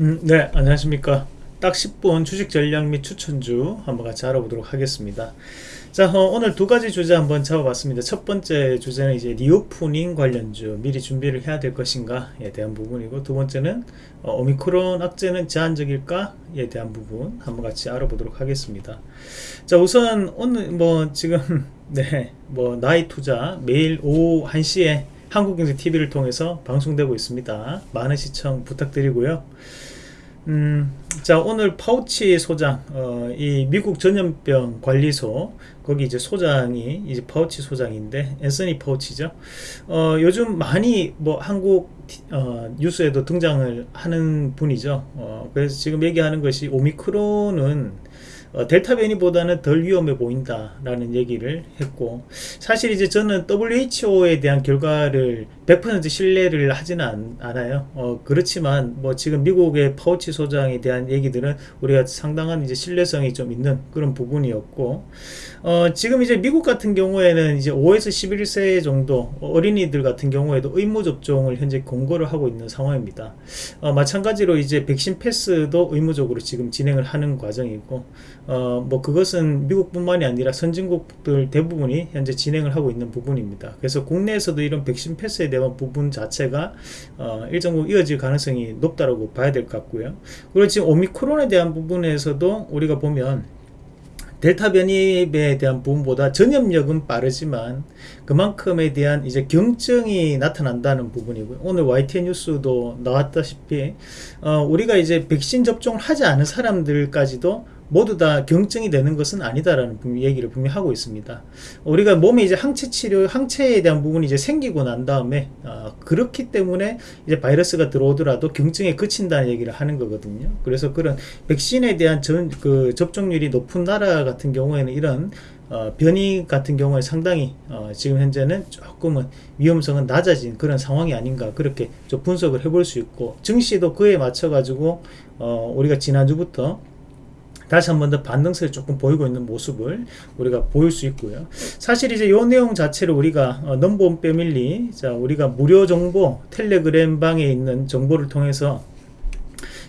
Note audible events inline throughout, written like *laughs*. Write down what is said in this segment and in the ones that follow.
음, 네, 안녕하십니까. 딱 10분 주식 전략 및 추천주 한번 같이 알아보도록 하겠습니다. 자, 어, 오늘 두 가지 주제 한번 잡아봤습니다. 첫 번째 주제는 이제 reopening 관련주 미리 준비를 해야 될 것인가에 대한 부분이고 두 번째는 어, 오미크론 악재는 제한적일까에 대한 부분 한번 같이 알아보도록 하겠습니다. 자, 우선 오늘 뭐 지금 *laughs* 네, 뭐 나이 투자 매일 오후 1시에 한국경제TV를 통해서 방송되고 있습니다. 많은 시청 부탁드리고요. 음, 자 오늘 파우치 소장 어, 이 미국 전염병 관리소 거기 이제 소장이 이제 파우치 소장인데 앤서니 파우치죠 어, 요즘 많이 뭐 한국 어, 뉴스에도 등장을 하는 분이죠 어, 그래서 지금 얘기하는 것이 오미크론은 어, 델타 변이보다는 덜 위험해 보인다라는 얘기를 했고 사실 이제 저는 WHO에 대한 결과를 100% 신뢰를 하지는 않, 아요. 어, 그렇지만 뭐 지금 미국의 파우치 소장에 대한 얘기들은 우리가 상당한 이제 신뢰성이 좀 있는 그런 부분이었고 어, 지금 이제 미국 같은 경우에는 이제 5에서 11세 정도 어린이들 같은 경우에도 의무 접종을 현재 공고를 하고 있는 상황입니다. 어, 마찬가지로 이제 백신 패스도 의무적으로 지금 진행을 하는 과정이고 어, 뭐 그것은 미국뿐만이 아니라 선진국들 대부분이 현재 진행을 하고 있는 부분입니다. 그래서 국내에서도 이런 백신 패스에 대한 부분 자체가 어, 일정 부분 이어질 가능성이 높다고 봐야 될 것 같고요. 그리고 지금 오미크론에 대한 부분에서도 우리가 보면 델타 변이에 대한 부분보다 전염력은 빠르지만 그만큼에 대한 이제 경증이 나타난다는 부분이고요. 오늘 YTN 뉴스도 나왔다시피 어, 우리가 이제 백신 접종을 하지 않은 사람들까지도 모두 다 경증이 되는 것은 아니다라는 얘기를 분명히 하고 있습니다. 우리가 몸에 이제 항체 치료, 항체에 대한 부분이 이제 생기고 난 다음에 어, 그렇기 때문에 이제 바이러스가 들어오더라도 경증에 그친다는 얘기를 하는 거거든요. 그래서 그런 백신에 대한 전, 그 접종률이 높은 나라 같은 경우에는 이런 어, 변이 같은 경우에 상당히 어, 지금 현재는 조금은 위험성은 낮아진 그런 상황이 아닌가 그렇게 좀 분석을 해볼 수 있고 증시도 그에 맞춰 가지고 어, 우리가 지난주부터 다시 한 번 더 반등세를 조금 보이고 있는 모습을 우리가 보일 수 있고요. 사실 이제 이 내용 자체를 우리가 어, 넘버원 패밀리 자 우리가 무료 정보 텔레그램 방에 있는 정보를 통해서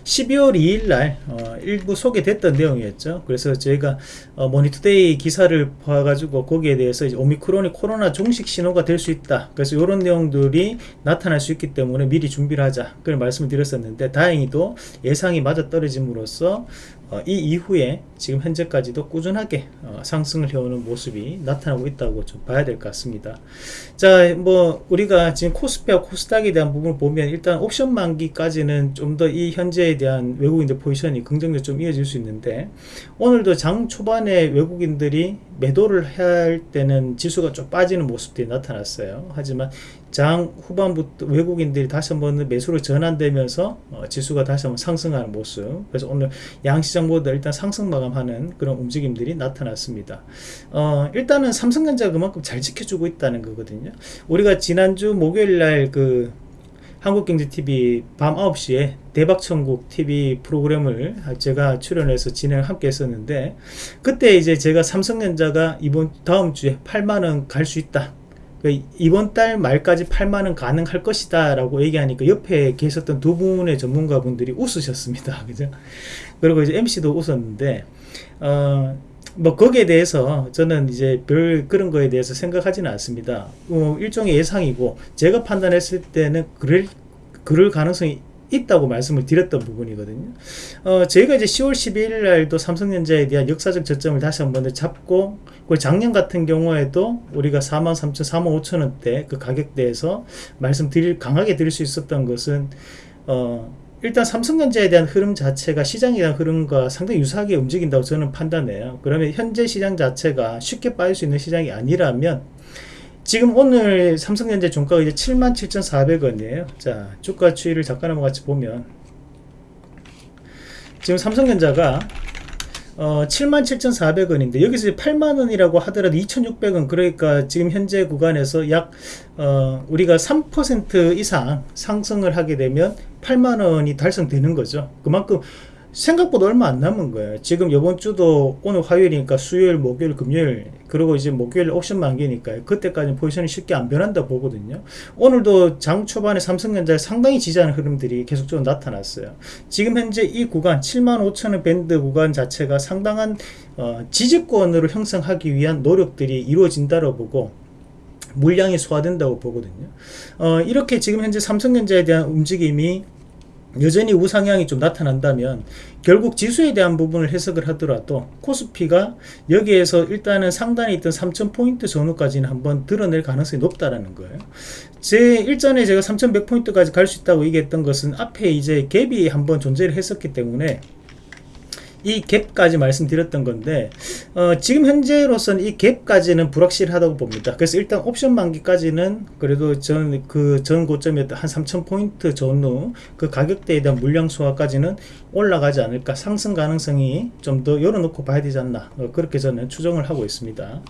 12월 2일 날 어, 일부 소개됐던 내용이었죠. 그래서 저희가 어, 머니투데이 기사를 봐가지고 거기에 대해서 오미크론이 코로나 종식 신호가 될 수 있다. 그래서 이런 내용들이 나타날 수 있기 때문에 미리 준비를 하자. 그런 말씀을 드렸었는데 다행히도 예상이 맞아 떨어짐으로써 어, 이 이후에 지금 현재까지도 꾸준하게 어, 상승을 해오는 모습이 나타나고 있다고 좀 봐야 될 것 같습니다. 자, 뭐 우리가 지금 코스피와 코스닥에 대한 부분을 보면 일단 옵션 만기까지는 좀 더 이 현재에 대한 외국인들 포지션이 긍정적으로 좀 이어질 수 있는데 오늘도 장 초반에 외국인들이 매도를 할 때는 지수가 좀 빠지는 모습들이 나타났어요. 하지만 장 후반부터 외국인들이 다시 한번 매수로 전환되면서 어, 지수가 다시 한번 상승하는 모습. 그래서 오늘 양시장보다 일단 상승 마감하는 그런 움직임들이 나타났습니다. 어, 일단은 삼성전자가 그만큼 잘 지켜주고 있다는 거거든요. 우리가 지난주 목요일날 그 한국경제TV 밤 9시에 대박천국 TV 프로그램을 제가 출연해서 진행을 함께 했었는데 그때 이제 제가 삼성전자가 이번 다음 주에 8만원 갈 수 있다. 그 이번 달 말까지 8만원 가능할 것이다 라고 얘기하니까 옆에 계셨던 두 분의 전문가 분들이 웃으셨습니다. *laughs* 그죠? 그리고 이제 MC도 웃었는데 어, 뭐 거기에 대해서 저는 이제 별 그런 거에 대해서 생각하지는 않습니다. 어, 일종의 예상이고 제가 판단했을 때는 그럴 그럴 가능성이 있다고 말씀을 드렸던 부분이거든요. 어, 저희가 이제 10월 12일 날도 삼성전자에 대한 역사적 저점을 다시 한번 잡고, 그 작년 같은 경우에도 우리가 43,000, 45,000원대 그 가격대에서 말씀드릴, 강하게 드릴 수 있었던 것은, 어, 일단 삼성전자에 대한 흐름 자체가 시장에 대한 흐름과 상당히 유사하게 움직인다고 저는 판단해요. 그러면 현재 시장 자체가 쉽게 빠질 수 있는 시장이 아니라면 지금 오늘 삼성전자 종가가 이제 77,400원이에요. 자, 주가 추이를 잠깐 한번 같이 보면 지금 삼성전자가 어, 77,400원인데 여기서 8만원이라고 하더라도 2,600원 그러니까 지금 현재 구간에서 약 어, 우리가 3% 이상 상승을 하게 되면 8만원이 달성되는 거죠. 그만큼 생각보다 얼마 안 남은 거예요. 지금 이번 주도 오늘 화요일이니까 수요일, 목요일, 금요일 그리고 이제 목요일 옵션 만기니까 그때까지 포지션이 쉽게 안 변한다 보거든요. 오늘도 장 초반에 삼성전자에 상당히 지지하는 흐름들이 계속적으로 나타났어요. 지금 현재 이 구간 7만 5천원 밴드 구간 자체가 상당한 어, 지지권으로 형성하기 위한 노력들이 이루어진다고 보고 물량이 소화된다고 보거든요. 어, 이렇게 지금 현재 삼성전자에 대한 움직임이 여전히 우상향이 좀 나타난다면 결국 지수에 대한 부분을 해석을 하더라도 코스피가 여기에서 일단은 상단에 있던 3000포인트 전후까지는 한번 드러낼 가능성이 높다라는 거예요. 제 일전에 제가 3100포인트까지 갈 수 있다고 얘기했던 것은 앞에 이제 갭이 한번 존재를 했었기 때문에 이 갭까지 말씀드렸던 건데 어, 지금 현재로서는 이 갭까지는 불확실하다고 봅니다. 그래서 일단 옵션 만기까지는 그래도 전 그전 고점이었던 한 3,000포인트 전후 그 가격대에 대한 물량 소화까지는 올라가지 않을까 상승 가능성이 좀 더 열어놓고 봐야 되지 않나 어, 그렇게 저는 추정을 하고 있습니다.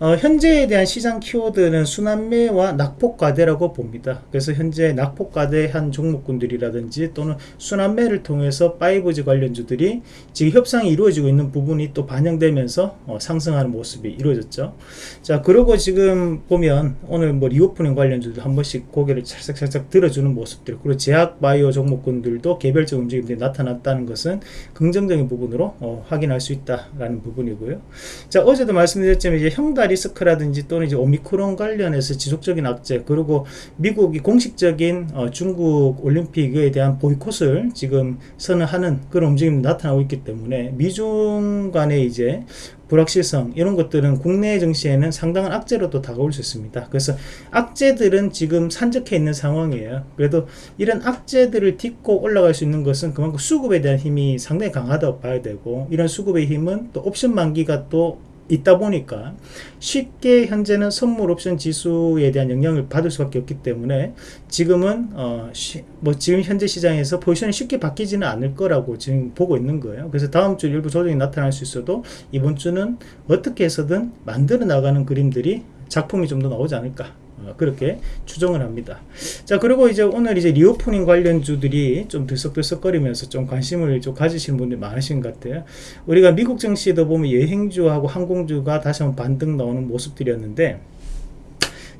어, 현재에 대한 시장 키워드는 순환매와 낙폭과대라고 봅니다. 그래서 현재 낙폭과대한 종목군들이라든지 또는 순환매를 통해서 5G 관련주들이 지금 협상이 이루어지고 있는 부분이 또 반영되면서 어, 상승하는 모습이 이루어졌죠. 자, 그리고 지금 보면 오늘 뭐 reopening 관련주도 한 번씩 고개를 살짝살짝 들어주는 모습들, 그리고 제약 바이오 종목군들도 개별적 움직임들이 나타났 다는 것은 긍정적인 부분으로 어, 확인할 수 있다라는 부분이고요. 자, 어제도 말씀드렸지만 이제 형다 리스크라든지 또는 이제 오미크론 관련해서 지속적인 악재, 그리고 미국이 공식적인 어, 중국 올림픽에 대한 보이콧을 지금 선언하는 그런 움직임이 나타나고 있기 때문에 미중 간의 이제 불확실성 이런 것들은 국내 증시에는 상당한 악재로 또 다가올 수 있습니다. 그래서 악재들은 지금 산적해 있는 상황이에요. 그래도 이런 악재들을 딛고 올라갈 수 있는 것은 그만큼 수급에 대한 힘이 상당히 강하다고 봐야 되고 이런 수급의 힘은 또 옵션 만기가 또 있다 보니까 쉽게 현재는 선물 옵션 지수에 대한 영향을 받을 수밖에 없기 때문에 지금은 어, 쉬, 뭐 지금 현재 시장에서 포지션이 쉽게 바뀌지는 않을 거라고 지금 보고 있는 거예요. 그래서 다음 주 일부 조정이 나타날 수 있어도 이번 주는 어떻게 해서든 만들어 나가는 그림들이 작품이 좀 더 나오지 않을까 어, 그렇게 추정을 합니다. 자 그리고 이제 오늘 이제 reopening 관련주들이 좀 들썩들썩거리면서 좀 관심을 좀 가지시는 분들이 많으신 것 같아요. 우리가 미국 증시도 보면 여행주하고 항공주가 다시 한번 반등 나오는 모습들이었는데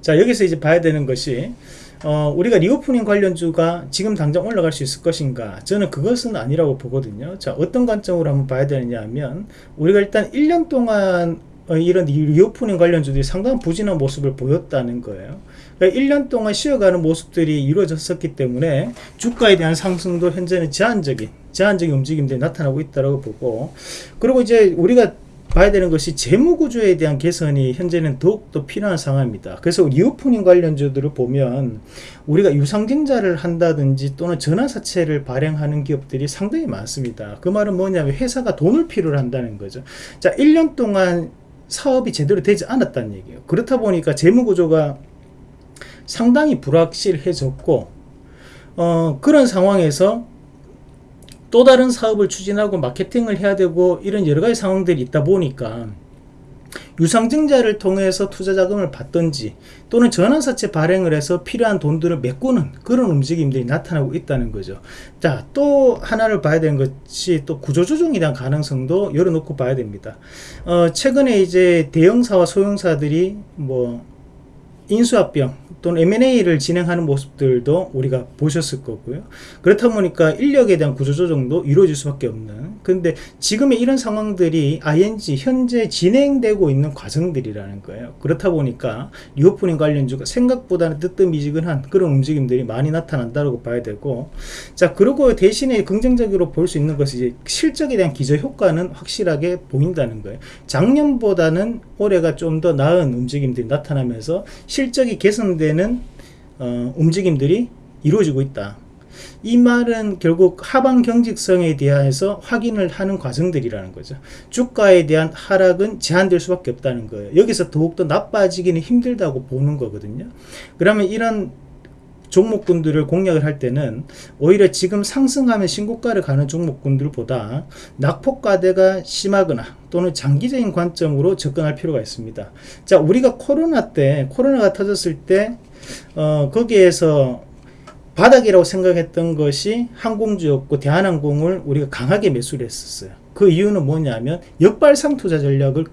자 여기서 이제 봐야 되는 것이 어, 우리가 reopening 관련주가 지금 당장 올라갈 수 있을 것인가 저는 그것은 아니라고 보거든요 자 어떤 관점으로 한번 봐야 되느냐 하면 우리가 일단 1년 동안 어, 이런 reopening 관련주들이 상당한 부진한 모습을 보였다는 거예요. 그러니까 1년 동안 쉬어가는 모습들이 이루어졌었기 때문에 주가에 대한 상승도 현재는 제한적인 제한적인 움직임들이 나타나고 있다고 보고 그리고 이제 우리가 봐야 되는 것이 재무구조에 대한 개선이 현재는 더욱더 필요한 상황입니다. 그래서 reopening 관련주들을 보면 우리가 유상증자를 한다든지 또는 전환사채를 발행하는 기업들이 상당히 많습니다. 그 말은 뭐냐면 회사가 돈을 필요로 한다는 거죠. 자, 1년 동안 사업이 제대로 되지 않았다는 얘기예요. 그렇다 보니까 재무구조가 상당히 불확실해졌고 어, 그런 상황에서 또 다른 사업을 추진하고 마케팅을 해야 되고 이런 여러 가지 상황들이 있다 보니까 유상증자를 통해서 투자 자금을 받든지 또는 전환사채 발행을 해서 필요한 돈들을 메꾸는 그런 움직임들이 나타나고 있다는 거죠. 자, 또 하나를 봐야 되는 것이 또 구조조정에 대한 가능성도 열어놓고 봐야 됩니다. 어, 최근에 이제 대형사와 소형사들이 뭐 인수합병 또는 M&A를 진행하는 모습들도 우리가 보셨을 거고요. 그렇다 보니까 인력에 대한 구조조정도 이루어질 수밖에 없는 근데 지금의 이런 상황들이 ING 현재 진행되고 있는 과정들이라는 거예요. 그렇다 보니까 reopening 관련주가 생각보다는 뜨뜻미지근한 그런 움직임들이 많이 나타난다고 봐야 되고 자 그리고 대신에 긍정적으로 볼 수 있는 것이 이제 실적에 대한 기저 효과는 확실하게 보인다는 거예요. 작년보다는 올해가 좀 더 나은 움직임들이 나타나면서 실적이 개선 되는 어, 움직임들이 이루어지고 있다. 이 말은 결국 하방 경직성에 대해서 확인을 하는 과정들이라는 거죠. 주가에 대한 하락은 제한될 수밖에 없다는 거예요. 여기서 더욱더 나빠지기는 힘들다고 보는 거거든요. 그러면 이런 종목군들을 공략을 할 때는 오히려 지금 상승하면 신고가를 가는 종목군들보다 낙폭과대가 심하거나 또는 장기적인 관점으로 접근할 필요가 있습니다. 자, 우리가 코로나 때, 코로나가 터졌을 때, 어, 거기에서 바닥이라고 생각했던 것이 항공주였고 대한항공을 우리가 강하게 매수를 했었어요. 그 이유는 뭐냐면 역발상 투자 전략을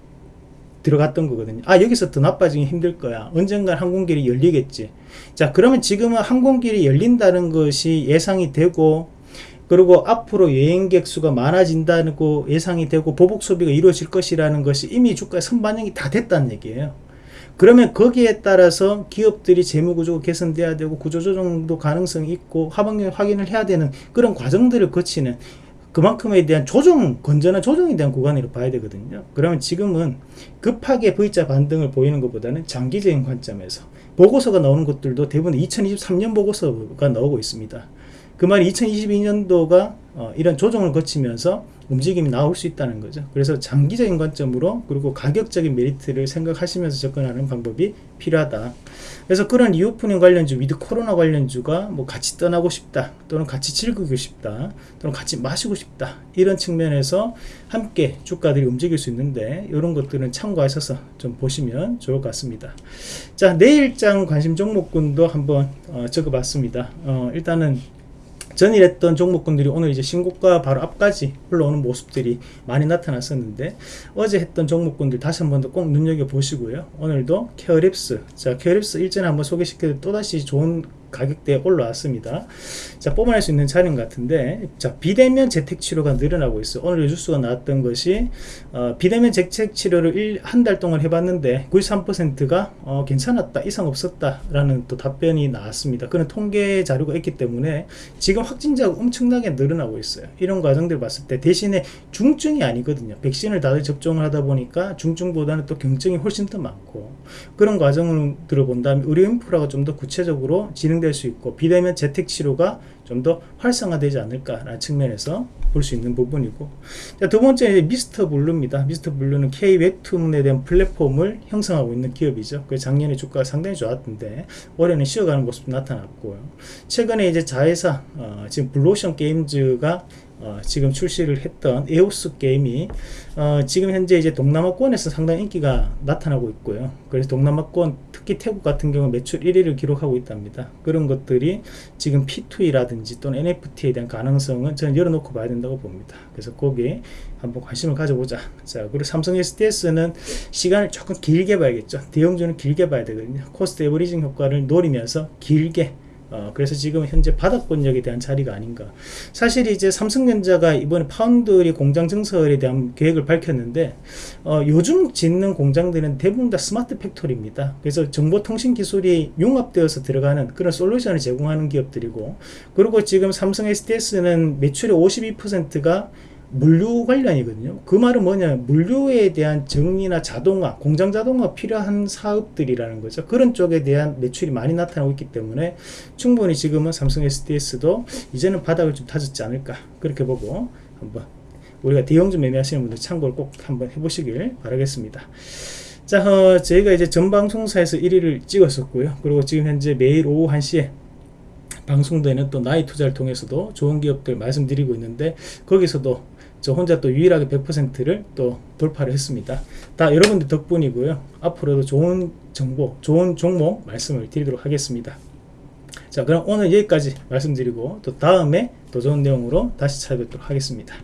들어갔던 거거든요. 아 여기서 더 나빠지기 힘들 거야. 언젠간 항공길이 열리겠지. 자 그러면 지금은 항공길이 열린다는 것이 예상이 되고 그리고 앞으로 여행객 수가 많아진다고 예상이 되고 보복 소비가 이루어질 것이라는 것이 이미 주가에 선반영이 다 됐다는 얘기예요. 그러면 거기에 따라서 기업들이 재무구조가 개선돼야 되고 구조조정도 가능성이 있고 하반기 확인을 해야 되는 그런 과정들을 거치는 그만큼에 대한 조정, 건전한 조정에 대한 구간으로 봐야 되거든요. 그러면 지금은 급하게 V자 반등을 보이는 것보다는 장기적인 관점에서 보고서가 나오는 것들도 대부분 2023년 보고서가 나오고 있습니다. 그 말이 2022년도가 어, 이런 조정을 거치면서 움직임이 나올 수 있다는 거죠. 그래서 장기적인 관점으로 그리고 가격적인 메리트를 생각하시면서 접근하는 방법이 필요하다. 그래서 그런 reopening 관련주, with 코로나 관련주가 뭐 같이 떠나고 싶다, 또는 같이 즐기고 싶다, 또는 같이 마시고 싶다 이런 측면에서 함께 주가들이 움직일 수 있는데 이런 것들은 참고하셔서 좀 보시면 좋을 것 같습니다. 자 내일장 관심 종목군도 한번 어, 적어봤습니다. 어, 일단은 전일했던 종목군들이 오늘 이제 신고가 바로 앞까지 올라오는 모습들이 많이 나타났었는데 어제 했던 종목군들 다시 한 번 더 꼭 눈여겨 보시고요. 오늘도 케어랩스 자 케어랩스 일전에 한번 소개시켜 또다시 좋은 가격대에 올라왔습니다. 자, 뽑아낼 수 있는 차량 같은데, 자, 비대면 재택 치료가 늘어나고 있어요. 오늘 뉴스가 나왔던 것이, 어, 비대면 재택 치료를 한 달 동안 해봤는데, 93%가 어, 괜찮았다, 이상 없었다, 라는 또 답변이 나왔습니다. 그런 통계 자료가 있기 때문에, 지금 확진자가 엄청나게 늘어나고 있어요. 이런 과정들 봤을 때, 대신에 중증이 아니거든요. 백신을 다들 접종을 하다 보니까, 중증보다는 또 경증이 훨씬 더 많고, 그런 과정을 들어본다면, 의료 인프라가 좀 더 구체적으로 진행 될 수 있고 비대면 재택 치료가 좀 더 활성화되지 않을까라는 측면에서 볼 수 있는 부분이고 자, 두 번째 미스터 블루입니다. 미스터 블루는 K 웹툰에 대한 플랫폼을 형성하고 있는 기업이죠. 그 작년에 주가가 상당히 좋았던데 올해는 쉬어가는 모습이 나타났고요. 최근에 이제 자회사 어, 지금 블루포션 게임즈가 어, 지금 출시를 했던 에오스 게임이 어, 지금 현재 이제 동남아권에서 상당히 인기가 나타나고 있고요. 그래서 동남아권 특히 태국 같은 경우 매출 1위를 기록하고 있답니다. 그런 것들이 지금 P2E라든지 또는 NFT에 대한 가능성은 저는 열어놓고 봐야 된다고 봅니다. 그래서 거기에 한번 관심을 가져보자. 자, 그리고 삼성 SDS는 시간을 조금 길게 봐야겠죠. 대형주는 길게 봐야 되거든요. cost averaging 효과를 노리면서 길게 어, 그래서 지금 현재 바닥권역에 대한 자리가 아닌가. 사실 이제 삼성전자가 이번에 파운드리 공장 증설에 대한 계획을 밝혔는데, 어, 요즘 짓는 공장들은 대부분 다 smart factory입니다. 그래서 정보통신 기술이 융합되어서 들어가는 그런 솔루션을 제공하는 기업들이고, 그리고 지금 삼성 SDS는 매출의 52%가 물류 관련이거든요. 그 말은 뭐냐, 물류에 대한 정리나 자동화, 공장 자동화 필요한 사업들이라는 거죠. 그런 쪽에 대한 매출이 많이 나타나고 있기 때문에 충분히 지금은 삼성 SDS도 이제는 바닥을 좀 다졌지 않을까 그렇게 보고 한번 우리가 대형주 매매하시는 분들 참고를 꼭 한번 해보시길 바라겠습니다. 자, 어, 저희가 이제 전방송사에서 1위를 찍었었고요. 그리고 지금 현재 매일 오후 1시에 방송되는 또 나이 투자를 통해서도 좋은 기업들 말씀드리고 있는데 거기서도 저 혼자 또 유일하게 100%를 또 돌파를 했습니다. 다 여러분들 덕분이고요. 앞으로도 좋은 정보, 좋은 종목 말씀을 드리도록 하겠습니다. 자, 그럼 오늘 여기까지 말씀드리고 또 다음에 더 좋은 내용으로 다시 찾아뵙도록 하겠습니다.